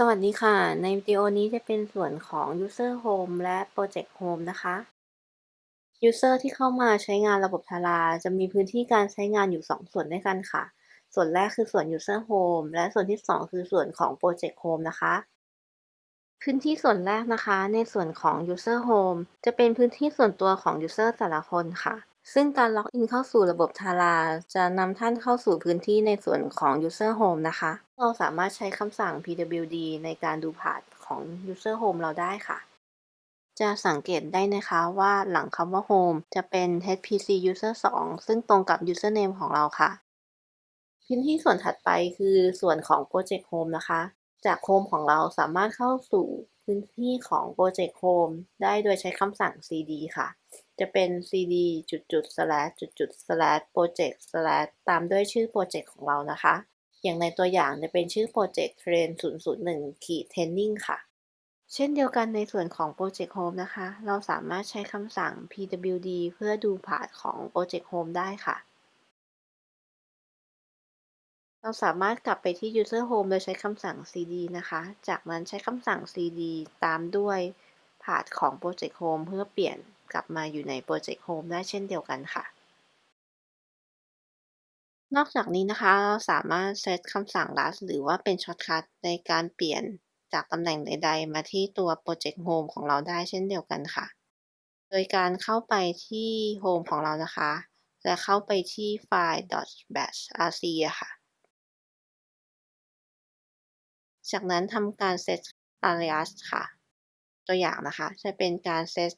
สวัสดีค่ะ ในวิดีโอนี้จะเป็นส่วนของ User Home และ Project Home นะคะ User ที่เข้ามาใช้งานระบบทาราจะมีพื้นที่การใช้งานอยู่ 2 ส่วนด้วยกันค่ะ ส่วนแรกคือส่วน User Home และส่วนที่ 2 คือส่วนของ Project Home นะคะ พื้นที่ส่วนแรกนะคะ ในส่วนของ User Home จะเป็นพื้นที่ส่วนตัวของ User แต่ละคนค่ะ ซึ่งการล็อกอินเข้าสู่ระบบทาราจะนำท่านเข้าสู่พื้นที่ในส่วนของ User Home นะคะ เราสามารถใช้คำสั่ง pwd ในการดู path ของ User Home เราได้ค่ะ จะสังเกตได้นะคะว่าหลังคำว่า Home จะเป็น HPC User 2 ซึ่งตรงกับ Username ของเราค่ะ พื้นที่ส่วนถัดไปคือส่วนของ Project Home นะคะ จาก Home ของเราสามารถเข้าสู่พื้นที่ของ Project Home ได้โดยใช้คำสั่ง cd ค่ะ จะเป็น cd จุดจุด slash จุดจุด slash project slash ตามด้วยชื่อโปรเจกต์ของเรานะคะ อย่างในตัวอย่างจะเป็นชื่อโปรเจกต์ train 001ขีด training ค่ะ เช่นเดียวกันในส่วนของ Project Home นะคะ เราสามารถใช้คำสั่ง pwd เพื่อดู path ของ Project Home ได้ค่ะ เราสามารถกลับไปที่ User Home โดยใช้คำสั่ง cd นะคะ จากนั้นใช้คำสั่ง cd ตามด้วย path ของ Project Home เพื่อเปลี่ยนกลับมาอยู่ใน Project Home ได้เช่นเดียวกันค่ะ นอกจากนี้นะคะ เราสามารถเซตคำสั่ง alias หรือว่าเป็น shortcut ในการเปลี่ยนจากตำแหน่งใด ๆ มาที่ตัว Project Home ของเราได้เช่นเดียวกันค่ะ โดยการเข้าไปที่ Home ของเรานะคะ และเข้าไปที่ไฟล์ .bashrc ค่ะ จากนั้นทำการเซต alias ค่ะ ตัวอย่างนะคะ จะเป็นการเซต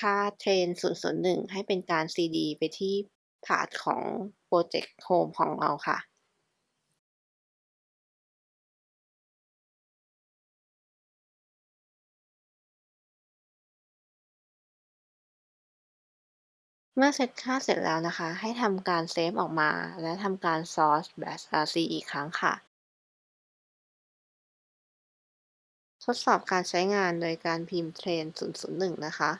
ค่า train 001 ให้เป็นการ cd ไปที่ path ของ Project Home ของเราค่ะเมื่อเซตค่าเสร็จแล้วนะคะ ให้ทำการเซฟออกมา และทำการ source bashrc อีกครั้งค่ะ ทดสอบการใช้งานโดยการพิมพ์ train 001 นะคะ